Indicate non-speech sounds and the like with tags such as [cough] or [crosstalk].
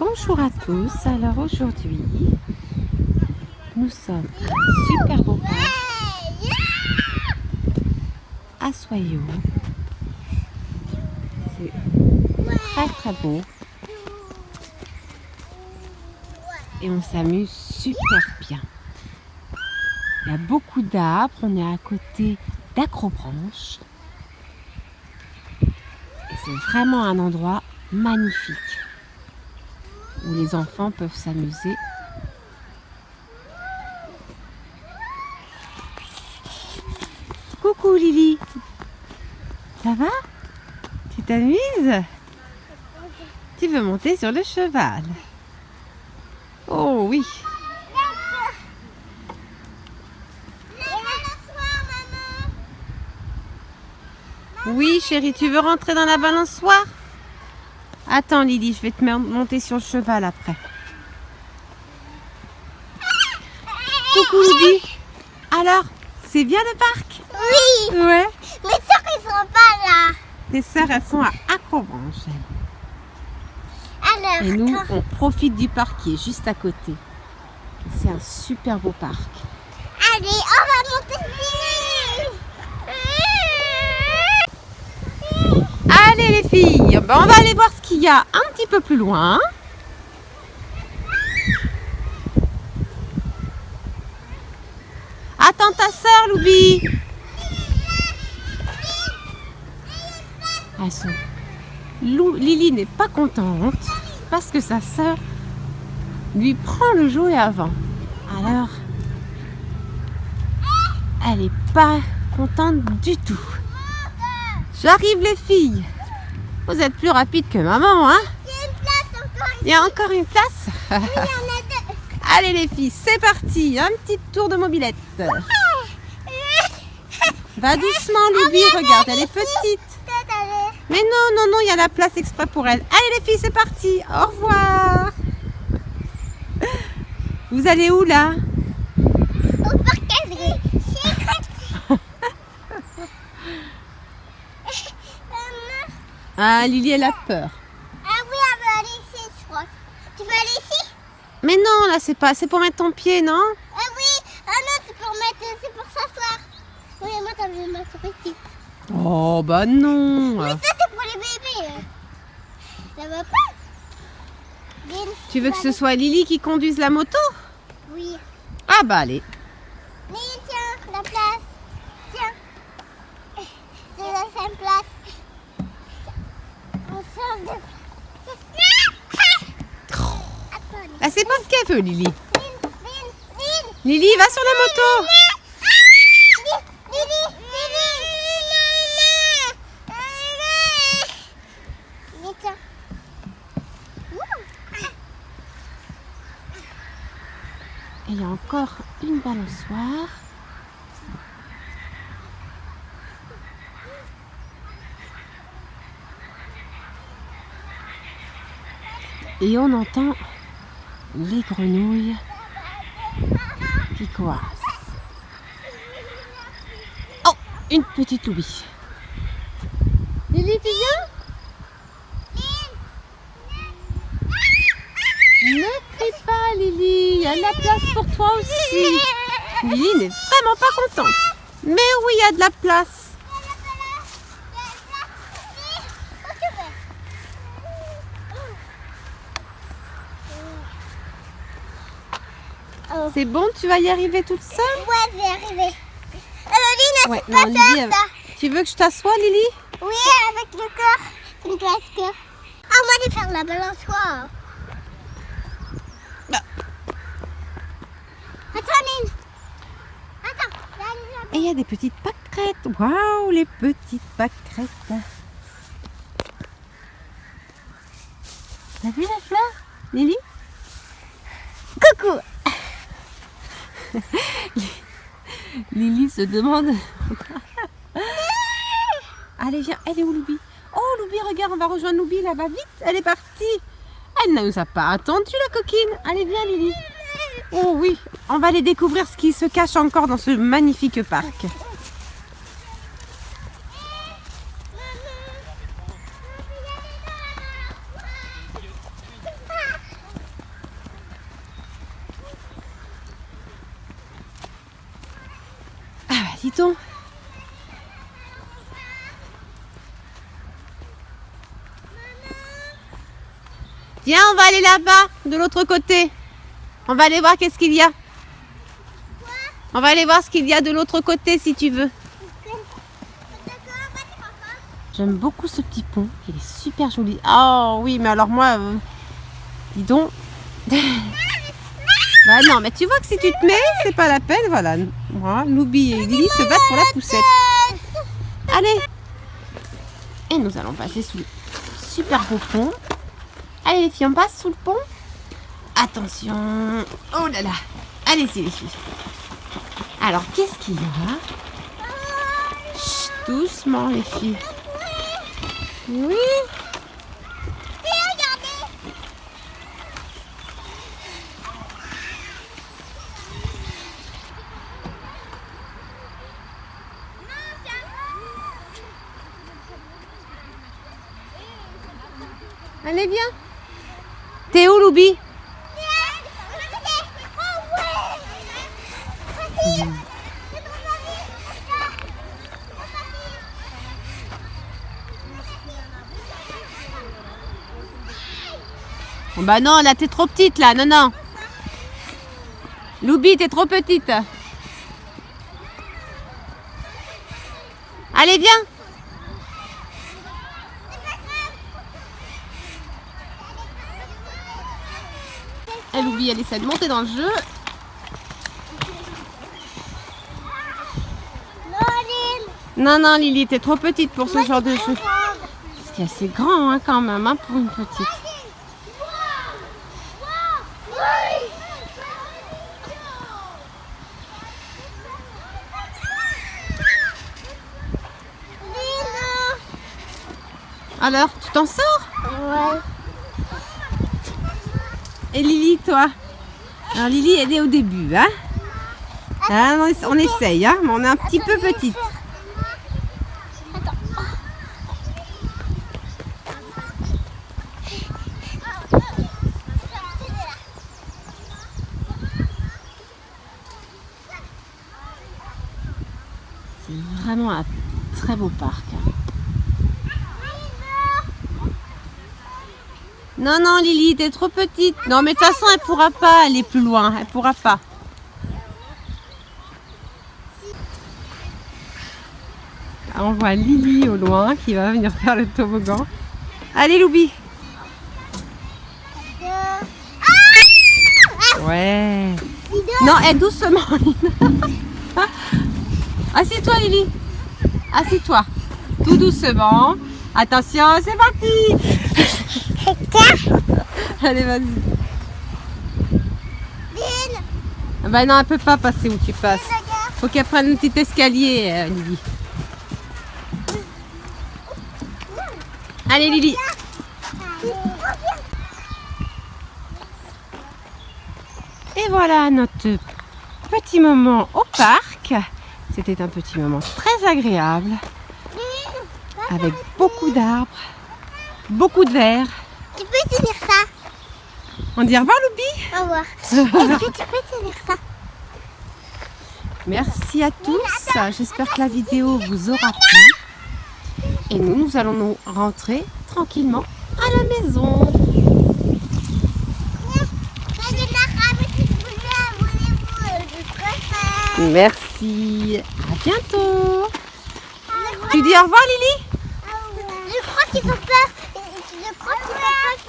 Bonjour à tous, alors aujourd'hui nous sommes super beau parc à Soyaux. C'est très très beau. Et on s'amuse super bien. Il y a beaucoup d'arbres, on est à côté d'acrobranches. Et c'est vraiment un endroit magnifique les enfants peuvent s'amuser. Coucou Lily. Ça va? Tu t'amuses? Tu veux monter sur le cheval? Oh oui. Oui chérie, tu veux rentrer dans la balançoire? Attends Lily, je vais te monter sur le cheval après. Coucou Lily. Alors, c'est bien le parc? Oui. Ouais. Mes soeurs, elles sont pas là. Tes soeurs, elles sont à Acrobranche. Alors, Et nous, on profite du parc qui est juste à côté. C'est un super beau parc. allez, on va monter vite. Allez les filles, ben, on va aller voir ce qu'il y a un petit peu plus loin. Attends ta soeur, Loubi. Lily n'est pas contente parce que sa soeur lui prend le jouet avant. Alors, elle n'est pas contente du tout. J'arrive les filles. Vous êtes plus rapides que maman, hein Il y a une place encore. Il y a encore une place. [laughs] Allez les filles, c'est parti. Un petit tour de mobilette. Va doucement, Loubi. Regarde, elle est petite. Mais non, non, non, il y a la place exprès pour elle. Allez les filles, c'est parti. Au revoir. Vous allez où là au parc Adrien. Secret. Maman. Ah, Lily, elle a peur. Ah oui, on va aller ici, je crois. Tu veux aller ici? Mais non, là, c'est pas, c'est pour mettre ton pied, non? Ah oui. Ah non, c'est pour mettre, c'est pour s'asseoir. Oui, moi, t'as vu ma souris ici. Oh, bah non. Mais ça, c'est pour les bébés. euh. Ça va pas? Tu veux que ce soit Lily qui conduise la moto? Oui. Ah bah allez. Mais tiens, la place. Tiens. C'est la cinq place. On sort de Attends, Bah, c'est pas ce Lily. Lily, va sur la moto. Et il y a encore une balançoire. Et on entend les grenouilles qui coassent. Oh, une petite Louis. Lily, tu viens? Ne crie pas, Lily. Il y a de la place pour toi aussi. Lily n'est vraiment pas contente. Mais oui, il y a de la place. Oh. C'est bon, tu vas y arriver toute seule? Ouais, je vais arriver. Ouais, c'est non, pas Lily, ça, elle- ça. Tu veux que je t'assoie, Lily? Oui, avec le cœur. Une place cœur. Ah, moi, je vais faire la balançoire. Bah. Attends, Lynn. Attends. là, là. Et il y a des petites pâquerettes. Waouh, les petites pâquerettes. T'as vu la fleur, Lily? Coucou [laughs] Lily se demande. [laughs] Allez, viens. Elle est où, Loubi? Oh, Loubi, regarde, on va rejoindre Loubi là-bas. Vite, elle est partie. Elle ne nous a pas attendu, la coquine. Allez, viens, Lily. Oh oui, on va aller découvrir ce qui se cache encore dans ce magnifique parc. Viens, on va aller là-bas, de l'autre côté. On va aller voir qu'est-ce qu'il y a. On va aller voir ce qu'il y a de l'autre côté si tu veux. J'aime beaucoup ce petit pont. Il est super joli. Oh oui, mais alors moi, euh, dis donc. [laughs] bah non, mais tu vois que si tu te mets, c'est pas la peine. Voilà, moi, Loubi et Lily se battent pour la poussette. Allez. Et nous allons passer sous le super beau pont. Allez les filles, on passe sous le pont. Attention. Oh là là. Allez-y les filles. Alors, qu'est-ce qu'il y a? Chut, doucement les filles. Oui. Allez, viens. T'es où, Loubi Oh, Bah non, là, t'es trop petite, là. Non, non. Loubi, t'es trop petite. Allez, viens. Elle oublie, elle essaie de monter dans le jeu. Non, non, Lily, t'es trop petite pour ce genre de jeu. Parce qu'il est assez grand hein, quand même hein, pour une petite. Alors, tu t'en sors? Ouais. Et Lily, toi Alors Lily, elle est au début, hein Ah, on, essa- on essaye, hein, mais on est un petit peu petite. C'est vraiment un très beau parc. Non, non, Lily, t'es trop petite. Non, mais de toute façon, elle pourra pas aller plus loin. Elle pourra pas. Ah, On voit Lily au loin qui va venir faire le toboggan. Allez, Loubi. Ouais. Non, aide doucement. [laughs] Assieds-toi, Lily. Assieds-toi. Tout doucement. Attention, c'est parti. Allez, vas-y. Ah Bah non, elle peut pas passer où tu passes. Faut qu'elle prenne un petit escalier, euh, Lily. Allez, Lily. Et voilà notre petit moment au parc. C'était un petit moment très agréable avec beaucoup d'arbres, beaucoup de verre. Tu peux tenir ça On dit au revoir, Loubi. Au revoir. Est-ce que tu peux tenir ça? Merci à tous. J'espère que la vidéo vous aura plu. Et nous, nous allons nous rentrer tranquillement à la maison. Merci. À bientôt. Tu dis au revoir, Lily? Je crois qu'ils ont peur. Je crois qu'ils ont peur.